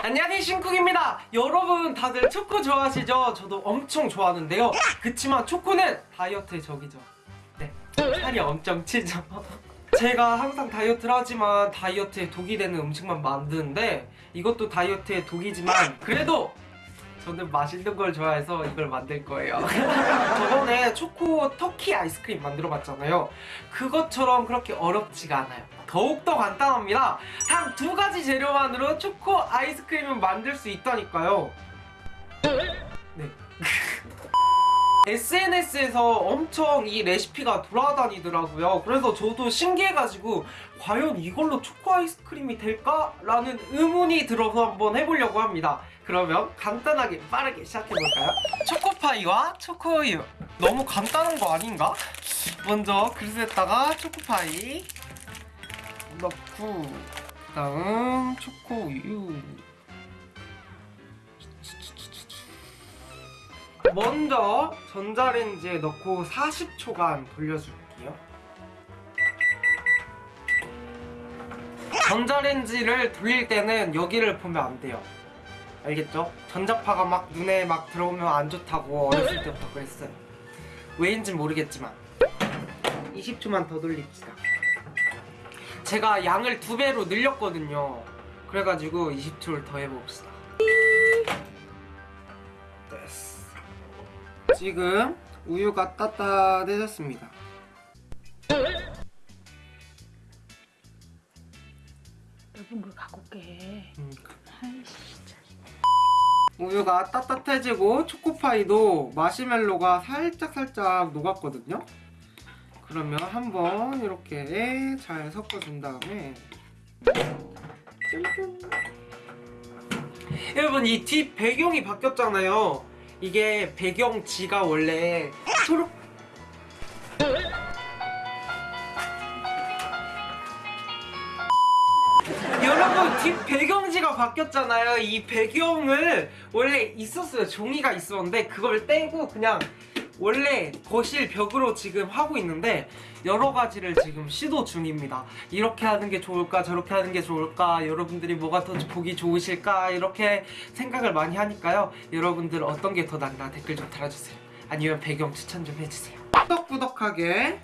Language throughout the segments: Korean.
안녕하세요 신쿡입니다. 여러분 다들 초코 좋아하시죠? 저도 엄청 좋아하는데요. 그치만 초코는 다이어트의 적이죠. 네 살이 엄청 찌죠. 제가 항상 다이어트를 하지만 다이어트에 독이 되는 음식만 만드는데 이것도 다이어트에 독이지만 그래도 저는 맛있는 걸 좋아해서 이걸 만들 거예요. 저번에 초코 터키 아이스크림 만들어 봤잖아요. 그것처럼 그렇게 어렵지가 않아요. 더욱더 간단합니다. 단 두 가지 재료만으로 초코 아이스크림을 만들 수 있다니까요. 네 SNS에서 엄청 이 레시피가 돌아다니더라고요 그래서 저도 신기해가지고 과연 이걸로 초코 아이스크림이 될까? 라는 의문이 들어서 한번 해보려고 합니다 그러면 간단하게 빠르게 시작해볼까요? 초코파이와 초코우유 너무 간단한 거 아닌가? 먼저 그릇에다가 초코파이 넣고 그 다음 초코우유 먼저 전자레인지에 넣고 40초간 돌려줄게요. 전자레인지를 돌릴 때는 여기를 보면 안 돼요. 알겠죠? 전자파가 막 눈에 막 들어오면 안 좋다고 어렸을 때부터 그랬어요. 왜인진 모르겠지만. 20초만 더 돌립시다. 제가 양을 두 배로 늘렸거든요. 그래가지고 20초를 더 해봅시다 지금 우유가 따뜻해졌습니다 넓은 걸 갖고 올게. 음. 우유가 따뜻해지고 초코파이도 마시멜로가 살짝살짝 녹았거든요 그러면 한번 이렇게 잘 섞어준 다음에 짠짠. 여러분 이 뒷 배경이 바뀌었잖아요 이게 배경지가 원래 초록 여러분 뒷 배경지가 바뀌었잖아요. 이 배경을 원래 있었어요. 종이가 있었는데 그걸 떼고 그냥 원래 거실 벽으로 지금 하고 있는데 여러 가지를 지금 시도 중입니다. 이렇게 하는 게 좋을까 저렇게 하는 게 좋을까 여러분들이 뭐가 더 보기 좋으실까 이렇게 생각을 많이 하니까요. 여러분들 어떤 게 더 낫나 댓글 좀 달아주세요. 아니면 배경 추천 좀 해주세요. 꾸덕꾸덕하게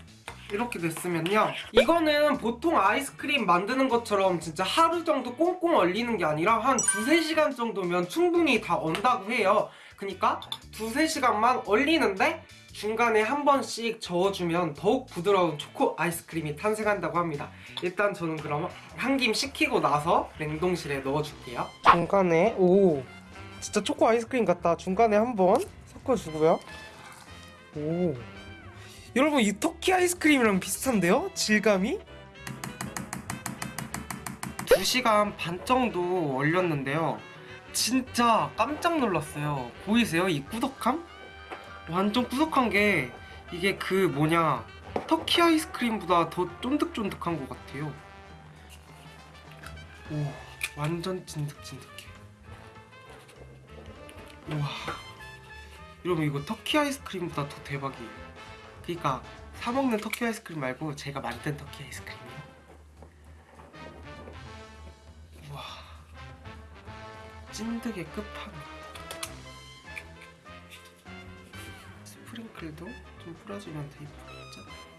이렇게 됐으면요. 이거는 보통 아이스크림 만드는 것처럼 진짜 하루 정도 꽁꽁 얼리는 게 아니라 한 두세 시간 정도면 충분히 다 언다고 해요. 그니까 두세 시간만 얼리는데 중간에 한 번씩 저어주면 더욱 부드러운 초코 아이스크림이 탄생한다고 합니다. 일단 저는 그럼 한 김 식히고 나서 냉동실에 넣어줄게요. 중간에 오 진짜 초코 아이스크림 같다. 중간에 한번 섞어주고요. 오 여러분 이 터키 아이스크림이랑 비슷한데요? 질감이? 2시간 반 정도 얼렸는데요 진짜 깜짝 놀랐어요 보이세요? 이 꾸덕함? 완전 꾸덕한 게 이게 그 뭐냐 터키 아이스크림보다 더 쫀득쫀득한 것 같아요 오 완전 찐득찐득해 우와 여러분 이거 터키 아이스크림보다 더 대박이에요 그러니까 사 먹는 터키 아이스크림 말고 제가 만든 터키 아이스크림이요. 우와, 찐득의 끝판왕. 스프링클도 좀 뿌려주면 더 이쁘겠죠?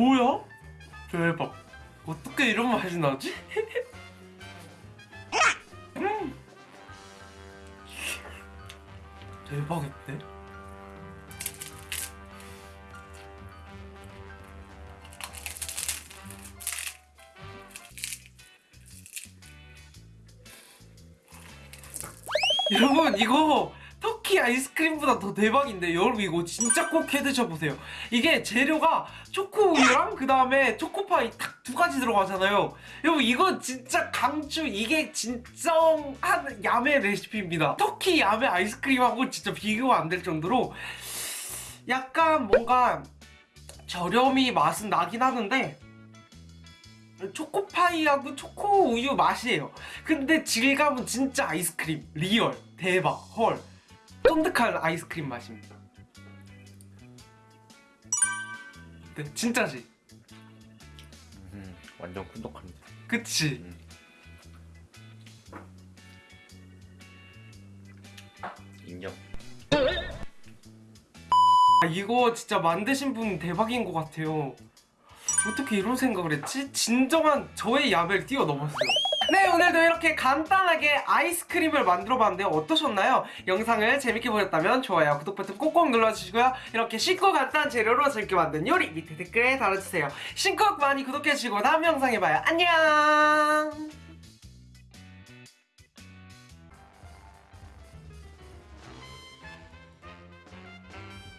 뭐야? 대박. 어떻게 이런 맛이 나지? 음. 대박인데? 여러분 이거 터키 아이스크림보다 더 대박인데 여러분 이거 진짜 꼭 해드셔보세요 이게 재료가 초코우유랑 그 다음에 초코파이 딱 두 가지 들어가잖아요 여러분 이거 진짜 강추 이게 진정한 야매 레시피입니다 터키 야매 아이스크림하고 진짜 비교가 안 될 정도로 약간 뭔가 저렴이 맛은 나긴 하는데 초코파이하고 초코 우유 맛이에요. 근데 질감은 진짜 아이스크림. Real. 대박. 헐. 쫀득한 아이스크림 맛입니다. 네, 진짜지? 음, 완전 끈적합니다. 그치? 음. 인정. 아, 이거 진짜 만드신 분 대박인 것 같아요. 어떻게 이런 생각을 했지? 진정한 저의 야매를 뛰어넘었어요. 네, 오늘도 이렇게 간단하게 아이스크림을 만들어 봤는데 어떠셨나요? 영상을 재밌게 보셨다면 좋아요, 구독 버튼 꼭꼭 눌러주시고요. 이렇게 쉽고 간단한 재료로 재밌게 만든 요리 밑에 댓글에 달아주세요. 신곡 많이 구독해주시고 다음 영상에 봐요. 안녕!